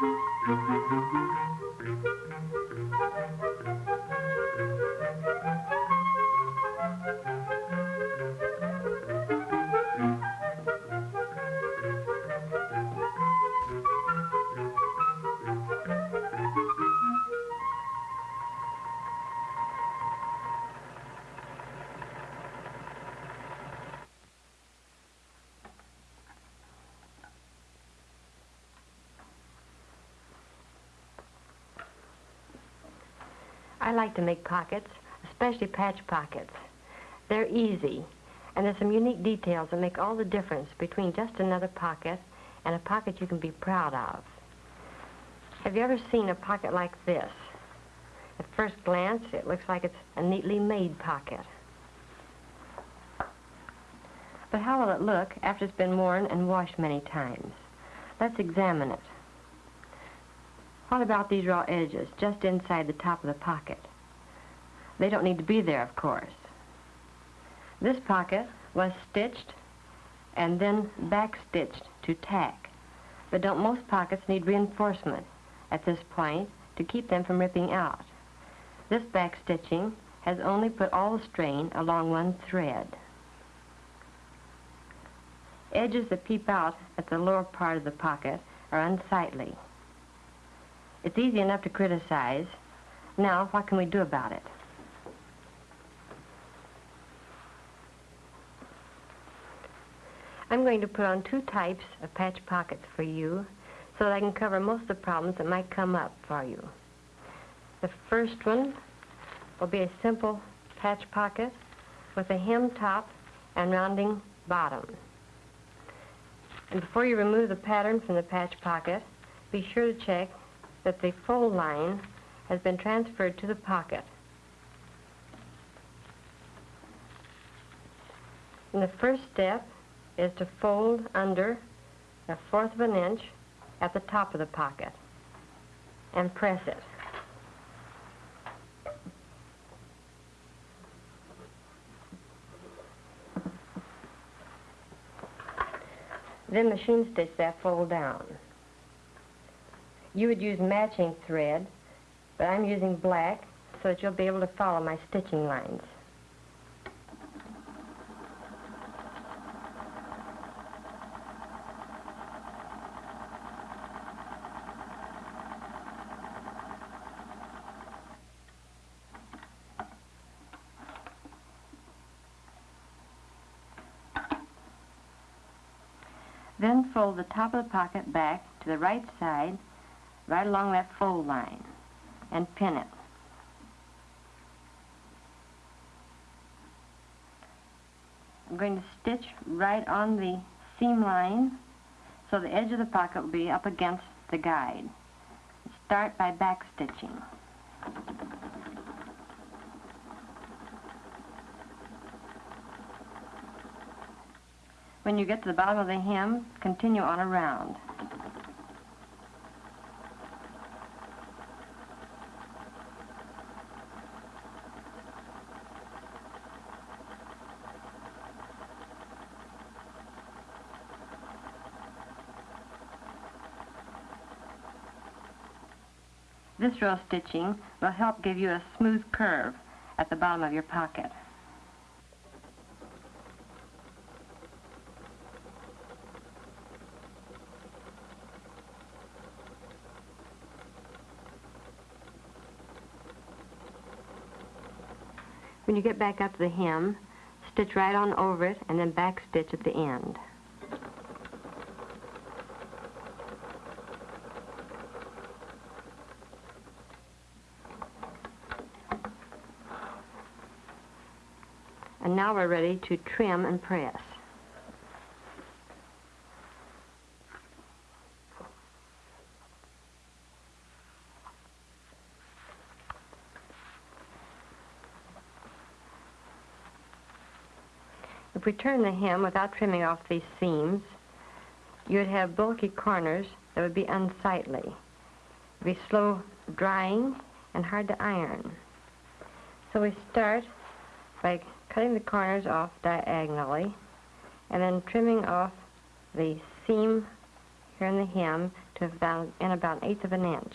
Thank you. I like to make pockets, especially patch pockets. They're easy, and there's some unique details that make all the difference between just another pocket and a pocket you can be proud of. Have you ever seen a pocket like this? At first glance, it looks like it's a neatly made pocket. But how will it look after it's been worn and washed many times? Let's examine it. What about these raw edges just inside the top of the pocket? They don't need to be there, of course. This pocket was stitched and then backstitched to tack. But don't most pockets need reinforcement at this point to keep them from ripping out? This backstitching has only put all the strain along one thread. Edges that peep out at the lower part of the pocket are unsightly. It's easy enough to criticize. Now, what can we do about it? I'm going to put on two types of patch pockets for you so that I can cover most of the problems that might come up for you. The first one will be a simple patch pocket with a hem top and rounding bottom. And before you remove the pattern from the patch pocket, be sure to check that the fold line has been transferred to the pocket. And the first step is to fold under a fourth of an inch at the top of the pocket and press it. Then machine stitch that fold down. You would use matching thread, but I'm using black so that you'll be able to follow my stitching lines. Then fold the top of the pocket back to the right side right along that fold line and pin it. I'm going to stitch right on the seam line so the edge of the pocket will be up against the guide. Start by back stitching. When you get to the bottom of the hem, continue on around. This row stitching will help give you a smooth curve at the bottom of your pocket. When you get back up to the hem, stitch right on over it and then back stitch at the end. And now we're ready to trim and press. If we turn the hem without trimming off these seams, you'd have bulky corners that would be unsightly. It'd be slow drying and hard to iron. So we start by cutting the corners off diagonally and then trimming off the seam here in the hem to about, in about an eighth of an inch.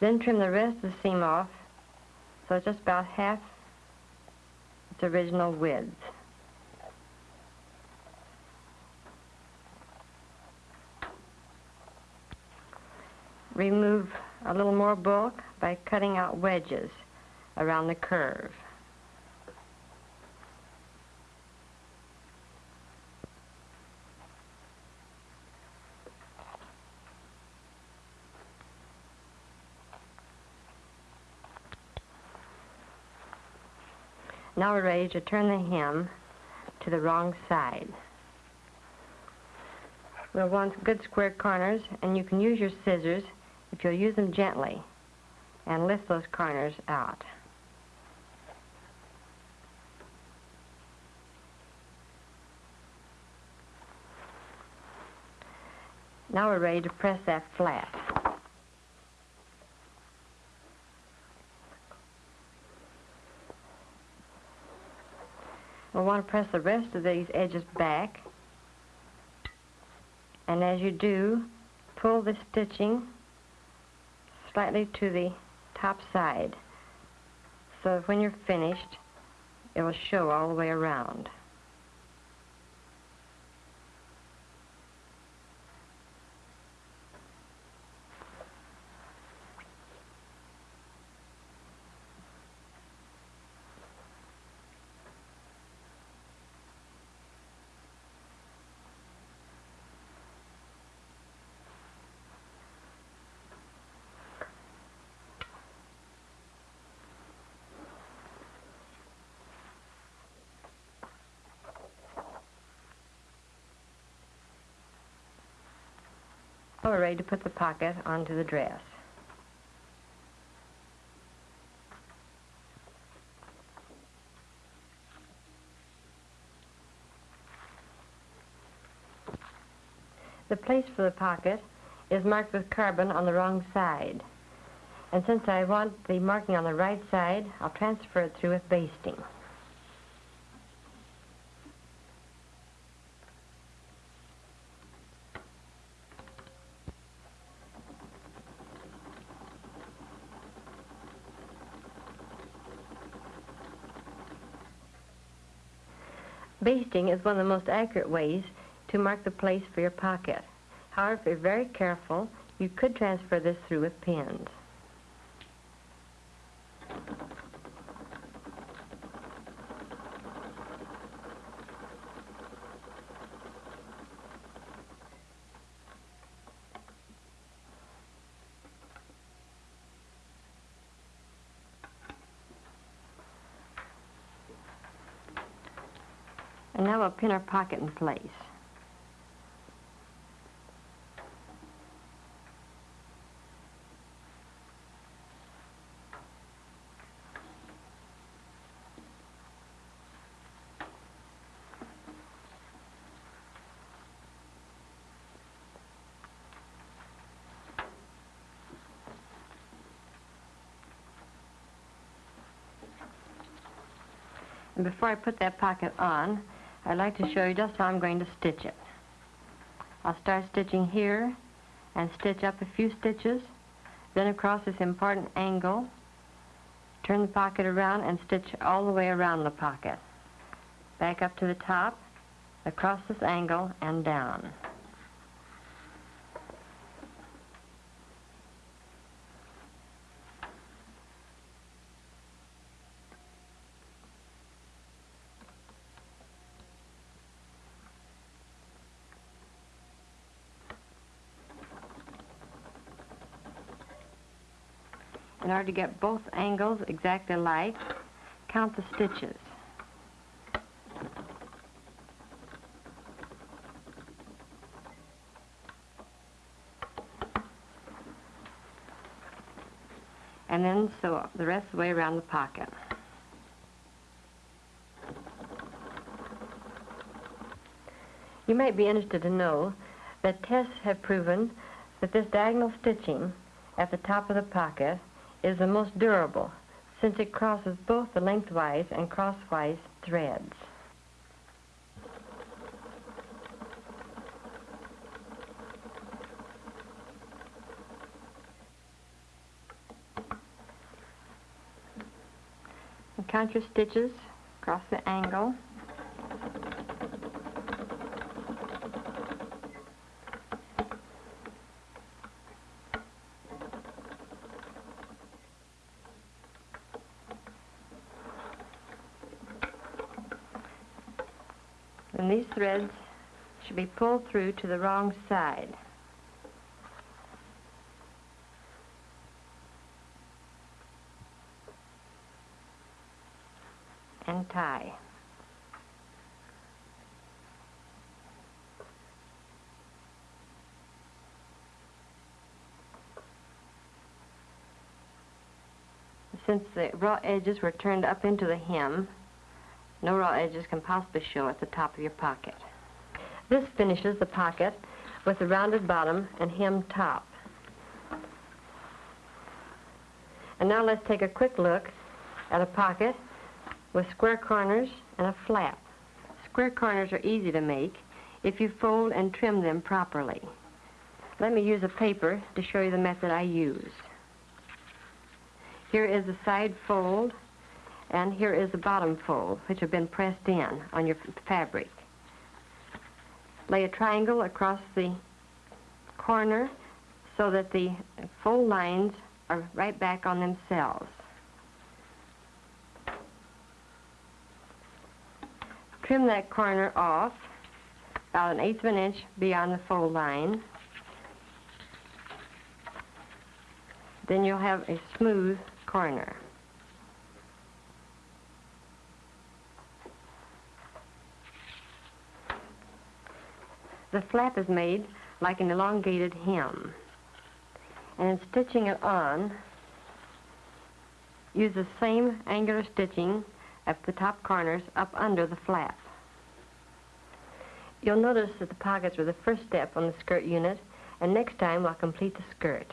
Then trim the rest of the seam off so it's just about half its original width. Remove a little more bulk by cutting out wedges around the curve. Now we're ready to turn the hem to the wrong side. We'll want good square corners, and you can use your scissors you'll use them gently and lift those corners out. Now we're ready to press that flat. We'll want to press the rest of these edges back. And as you do, pull the stitching slightly to the top side so when you're finished, it will show all the way around. We're ready to put the pocket onto the dress. The place for the pocket is marked with carbon on the wrong side. And since I want the marking on the right side, I'll transfer it through with basting. Basting is one of the most accurate ways to mark the place for your pocket. However, if you're very careful, you could transfer this through with pins. And now we'll pin our pocket in place. And before I put that pocket on, I'd like to show you just how I'm going to stitch it. I'll start stitching here and stitch up a few stitches, then across this important angle, turn the pocket around and stitch all the way around the pocket. Back up to the top, across this angle, and down. In order to get both angles exactly alike, count the stitches. And then sew the rest of the way around the pocket. You might be interested to know that tests have proven that this diagonal stitching at the top of the pocket is the most durable since it crosses both the lengthwise and crosswise threads. Count your stitches across the angle. And these threads should be pulled through to the wrong side. and tie. Since the raw edges were turned up into the hem, no raw edges can possibly show at the top of your pocket. This finishes the pocket with a rounded bottom and hem top. And now let's take a quick look at a pocket with square corners and a flap. Square corners are easy to make if you fold and trim them properly. Let me use a paper to show you the method I use. Here is the side fold, and here is the bottom fold, which have been pressed in on your fabric. Lay a triangle across the corner so that the fold lines are right back on themselves. Trim that corner off about an eighth of an inch beyond the fold line. Then you'll have a smooth corner. The flap is made like an elongated hem. And in stitching it on, use the same angular stitching at the top corners up under the flap. You'll notice that the pockets were the first step on the skirt unit, and next time I'll complete the skirt.